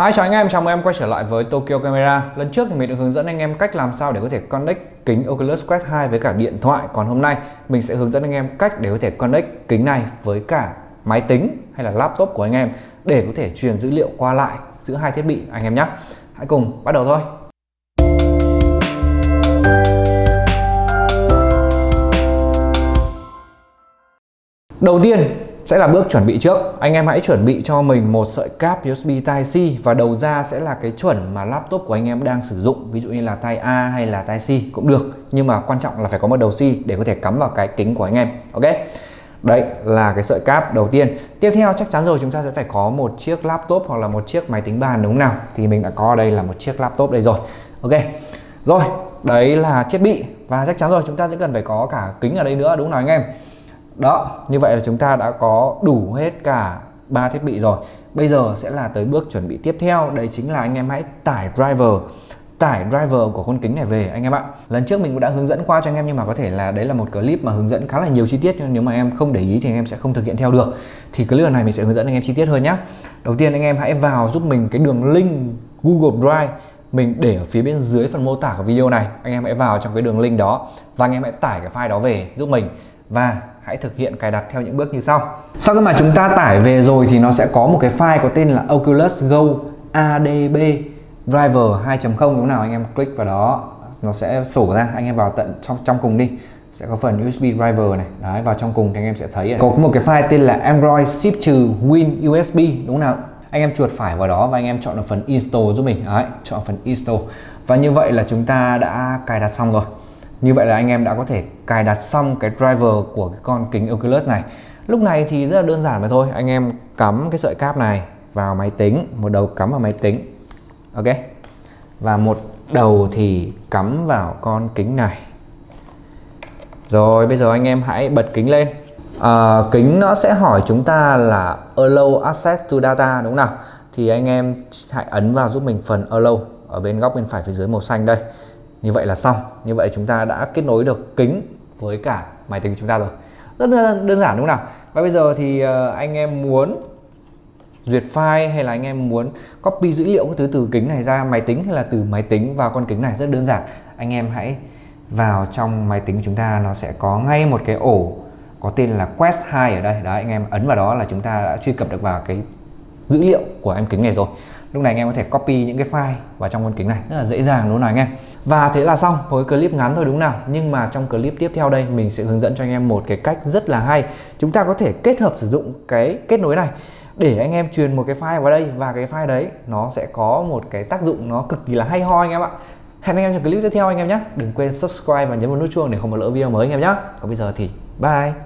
Hi chào anh em, chào mừng em quay trở lại với Tokyo Camera. Lần trước thì mình đã hướng dẫn anh em cách làm sao để có thể connect kính Oculus Quest 2 với cả điện thoại. Còn hôm nay mình sẽ hướng dẫn anh em cách để có thể connect kính này với cả máy tính hay là laptop của anh em Để có thể truyền dữ liệu qua lại giữa hai thiết bị anh em nhé. Hãy cùng bắt đầu thôi. Đầu tiên sẽ là bước chuẩn bị trước. Anh em hãy chuẩn bị cho mình một sợi cáp USB Type-C và đầu ra sẽ là cái chuẩn mà laptop của anh em đang sử dụng, ví dụ như là Type A hay là Type C cũng được. Nhưng mà quan trọng là phải có một đầu C để có thể cắm vào cái kính của anh em, ok? Đấy là cái sợi cáp đầu tiên. Tiếp theo chắc chắn rồi, chúng ta sẽ phải có một chiếc laptop hoặc là một chiếc máy tính bàn đúng không nào? Thì mình đã có ở đây là một chiếc laptop đây rồi, Ok? Rồi, đấy là thiết bị Và chắc chắn rồi, chúng ta sẽ cần phải có cả kính ở đây nữa, đúng không nào anh em? Đó, như vậy là chúng ta đã có đủ hết cả ba thiết bị rồi. Bây giờ sẽ là tới bước chuẩn bị tiếp theo. Đấy chính là anh em hãy tải driver tải driver của con kính này về, anh em ạ. Lần trước mình cũng đã hướng dẫn qua cho anh em, nhưng mà có thể là đấy là một clip mà hướng dẫn khá là nhiều chi tiết, nhưng nếu mà em không để ý thì anh em sẽ không thực hiện theo được. Thì cái lần này mình sẽ hướng dẫn anh em chi tiết hơn nhé đầu tiên anh em hãy vào giúp mình cái đường link Google Drive mình để ở phía bên dưới phần mô tả của video này, anh em hãy vào trong cái đường link đó và anh em hãy tải cái file đó về giúp mình. Và hãy thực hiện cài đặt theo những bước như sau. Sau khi mà chúng ta tải về rồi thì nó sẽ có một cái file có tên là Oculus Go ADB Driver 2.0 đúng không nào? Anh em click vào đó, nó sẽ sổ ra, anh em vào tận trong trong cùng đi. Sẽ có phần USB driver này. Đấy, vào trong cùng thì anh em sẽ thấy có một cái file tên là Android ship trừ Win USB đúng không nào? Anh em chuột phải vào đó và anh em chọn được phần install giúp mình. Đấy, chọn phần install. Và như vậy là chúng ta đã cài đặt xong rồi. Như vậy là anh em đã có thể cài đặt xong cái driver của cái con kính Oculus này. Lúc này thì rất là đơn giản mà thôi. Anh em cắm cái sợi cáp này vào máy tính, một đầu cắm vào máy tính. Ok? Và một đầu thì cắm vào con kính này. Rồi, bây giờ anh em hãy bật kính lên à, kính nó sẽ hỏi chúng ta là allow access to data đúng không nào? Thì anh em hãy ấn vào giúp mình phần allow ở bên góc bên phải phía dưới màu xanh đây. Như vậy là xong. Như vậy chúng ta đã kết nối được kính với cả máy tính của chúng ta rồi. Rất đơn giản đúng không nào? Và bây giờ thì ờ, anh em muốn duyệt file hay là anh em muốn copy dữ liệu thứ từ kính này ra máy tính hay là từ máy tính vào con kính này? Rất đơn giản. Anh em hãy vào trong máy tính của chúng ta nó sẽ có ngay một cái ổ có tên là Quest 2 ở đây. Đấy, anh em ấn vào đó là chúng ta đã truy cập được vào cái dữ liệu của em kính này rồi. Lúc này anh em có thể copy những cái file vào trong con kính này, rất là dễ dàng đúng không nào anh em. Và thế là xong với clip ngắn thôi đúng nào? Nhưng mà trong clip tiếp theo đây, mình sẽ hướng dẫn cho anh em một cái cách rất là hay. Chúng ta có thể kết hợp sử dụng cái kết nối này để anh em truyền một cái file vào đây. Và cái file đấy, nó sẽ có một cái tác dụng nó cực kỳ là hay ho anh em ạ. Hẹn anh em trong clip tiếp theo anh em nhé. Đừng quên subscribe và nhấn vào nút chuông để không bỏ lỡ video mới anh em nhé. Còn bây giờ thì bye.